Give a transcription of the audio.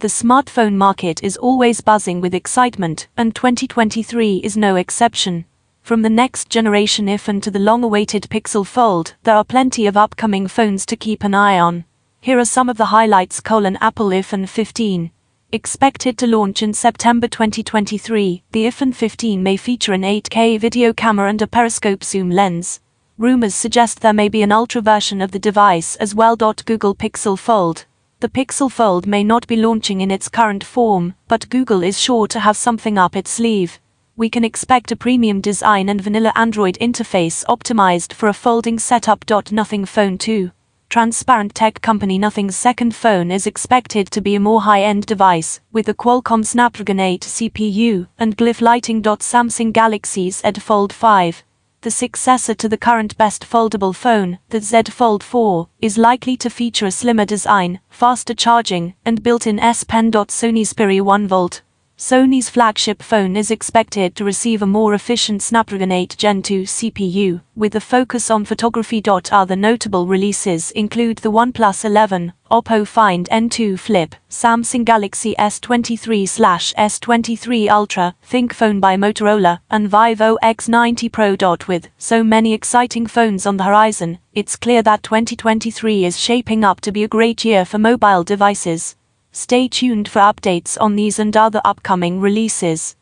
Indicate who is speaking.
Speaker 1: The smartphone market is always buzzing with excitement, and 2023 is no exception. From the next generation iPhone to the long awaited Pixel Fold, there are plenty of upcoming phones to keep an eye on. Here are some of the highlights colon Apple iPhone 15. Expected to launch in September 2023, the iPhone 15 may feature an 8K video camera and a periscope zoom lens. Rumors suggest there may be an ultra version of the device as well. Google Pixel Fold, the Pixel Fold may not be launching in its current form, but Google is sure to have something up its sleeve. We can expect a premium design and vanilla Android interface optimized for a folding setup. Nothing Phone 2. Transparent tech company Nothing's second phone is expected to be a more high-end device, with a Qualcomm Snapdragon 8 CPU and glyph lighting. Samsung Galaxy's Z Fold 5 the successor to the current best foldable phone, the Z Fold 4, is likely to feature a slimmer design, faster charging, and built-in S Pen. Sony's Xperia 1 Volt Sony's flagship phone is expected to receive a more efficient Snapdragon 8 Gen 2 CPU, with a focus on photography. Other notable releases include the OnePlus 11, Oppo Find N2 Flip, Samsung Galaxy S23/S23 Ultra, ThinkPhone by Motorola, and Vivo X90 Pro. With so many exciting phones on the horizon, it's clear that 2023 is shaping up to be a great year for mobile devices. Stay tuned for updates on these and other upcoming releases.